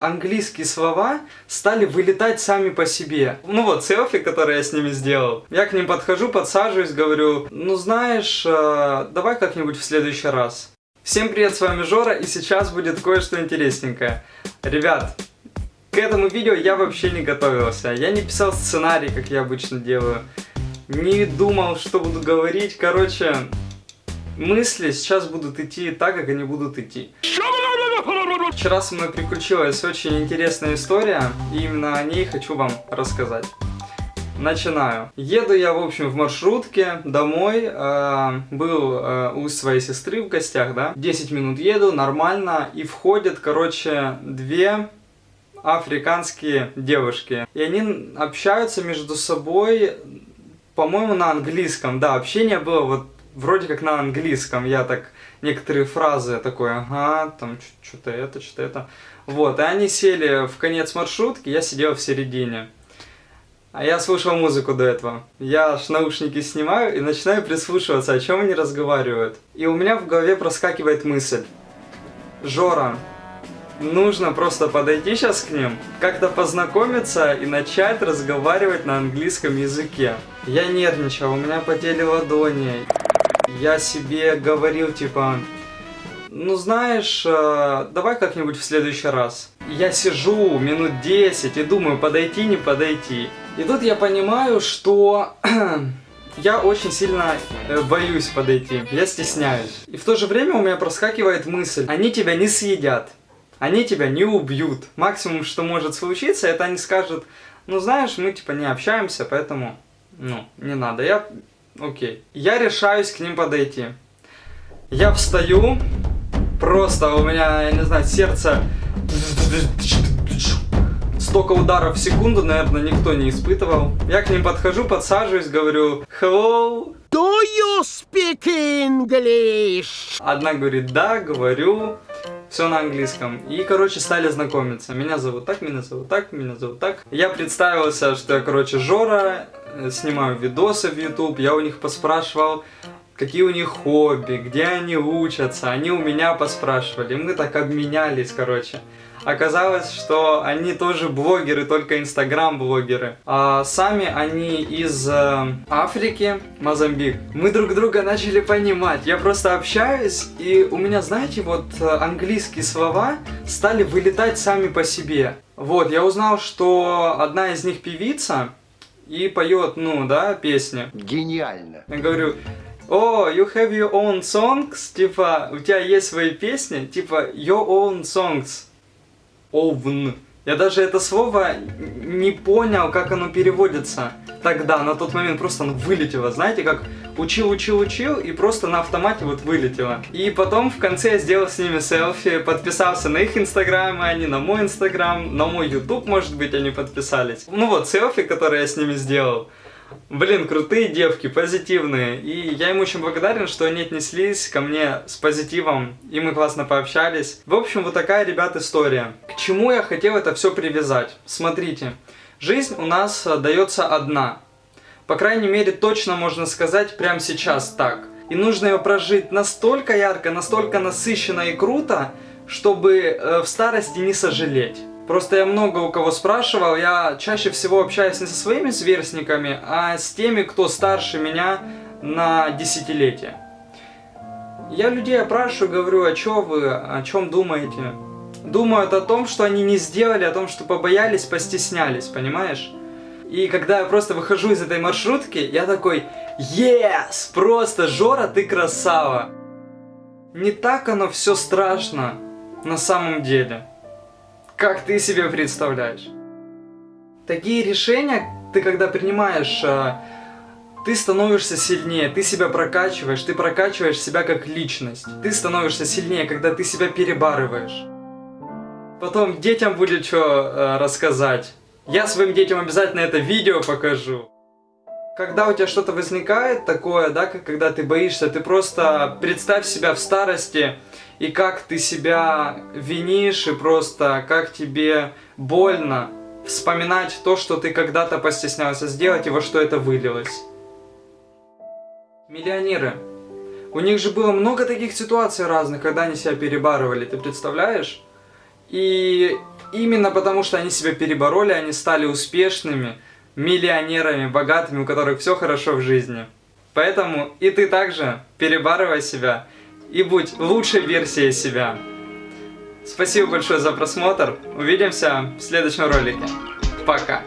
английские слова стали вылетать сами по себе. Ну вот, селфи, которые я с ними сделал. Я к ним подхожу, подсаживаюсь, говорю, ну знаешь, э, давай как-нибудь в следующий раз. Всем привет, с вами Жора, и сейчас будет кое-что интересненькое. Ребят, к этому видео я вообще не готовился. Я не писал сценарий, как я обычно делаю. Не думал, что буду говорить. Короче, мысли сейчас будут идти так, как они будут идти. Вчера со мной приключилась очень интересная история, и именно о ней хочу вам рассказать. Начинаю. Еду я, в общем, в маршрутке домой. Э, был э, у своей сестры в гостях, да. 10 минут еду, нормально. И входят, короче, две африканские девушки. И они общаются между собой, по-моему, на английском. Да, общение было вот вроде как на английском. Я так некоторые фразы такой, ага, там что-то это, что-то это. Вот, и они сели в конец маршрутки, я сидел в середине. А я слушал музыку до этого. Я аж наушники снимаю и начинаю прислушиваться, о чем они разговаривают. И у меня в голове проскакивает мысль. Жора, нужно просто подойти сейчас к ним, как-то познакомиться и начать разговаривать на английском языке. Я нервничал, у меня потели ладони я себе говорил, типа, ну знаешь, э, давай как-нибудь в следующий раз. Я сижу минут 10 и думаю, подойти, не подойти. И тут я понимаю, что я очень сильно э, боюсь подойти, я стесняюсь. И в то же время у меня проскакивает мысль, они тебя не съедят, они тебя не убьют. Максимум, что может случиться, это они скажут, ну знаешь, мы типа не общаемся, поэтому, ну, не надо. Я Окей. Я решаюсь к ним подойти. Я встаю, просто у меня, я не знаю, сердце... Столько ударов в секунду, наверное, никто не испытывал. Я к ним подхожу, подсаживаюсь, говорю Hello. Do you speak English? Одна говорит да, говорю. Все на английском. И, короче, стали знакомиться. Меня зовут так, меня зовут так, меня зовут так. Я представился, что я, короче, Жора, снимаю видосы в YouTube. Я у них поспрашивал, какие у них хобби, где они учатся. Они у меня поспрашивали. Мы так обменялись, короче. Оказалось, что они тоже блогеры, только инстаграм-блогеры. А сами они из э, Африки, Мозамбик. Мы друг друга начали понимать. Я просто общаюсь, и у меня, знаете, вот э, английские слова стали вылетать сами по себе. Вот, я узнал, что одна из них певица, и поет, ну, да, песни. Гениально. Я говорю, о, oh, you have your own songs, типа, у тебя есть свои песни, типа, your own songs овн. Я даже это слово не понял, как оно переводится тогда, на тот момент просто оно вылетело, знаете, как учил, учил, учил, и просто на автомате вот вылетело. И потом в конце я сделал с ними селфи, подписался на их инстаграмы, они на мой инстаграм, на мой ютуб, может быть, они подписались. Ну вот, селфи, которые я с ними сделал. Блин, крутые девки, позитивные. И я им очень благодарен, что они отнеслись ко мне с позитивом, и мы классно пообщались. В общем, вот такая, ребят, история. К чему я хотел это все привязать? Смотрите, жизнь у нас э, дается одна. По крайней мере, точно можно сказать прямо сейчас так. И нужно ее прожить настолько ярко, настолько насыщенно и круто, чтобы э, в старости не сожалеть. Просто я много у кого спрашивал, я чаще всего общаюсь не со своими сверстниками, а с теми, кто старше меня на десятилетие. Я людей опрашиваю, говорю, а что вы, о чем думаете? Думают о том, что они не сделали, о том, что побоялись, постеснялись, понимаешь? И когда я просто выхожу из этой маршрутки, я такой, yes, просто, Жора, ты красава. Не так оно все страшно на самом деле как ты себе представляешь. Такие решения ты когда принимаешь, а, ты становишься сильнее, ты себя прокачиваешь, ты прокачиваешь себя как личность. Ты становишься сильнее, когда ты себя перебарываешь. Потом детям будет что э, рассказать. Я своим детям обязательно это видео покажу. Когда у тебя что-то возникает такое, да, как когда ты боишься, ты просто представь себя в старости, и как ты себя винишь, и просто как тебе больно вспоминать то, что ты когда-то постеснялся сделать, и во что это вылилось. Миллионеры. У них же было много таких ситуаций разных, когда они себя перебарывали, ты представляешь? И именно потому, что они себя перебороли, они стали успешными, миллионерами, богатыми, у которых все хорошо в жизни. Поэтому и ты также перебарывай себя и будь лучшей версией себя. Спасибо большое за просмотр. Увидимся в следующем ролике. Пока.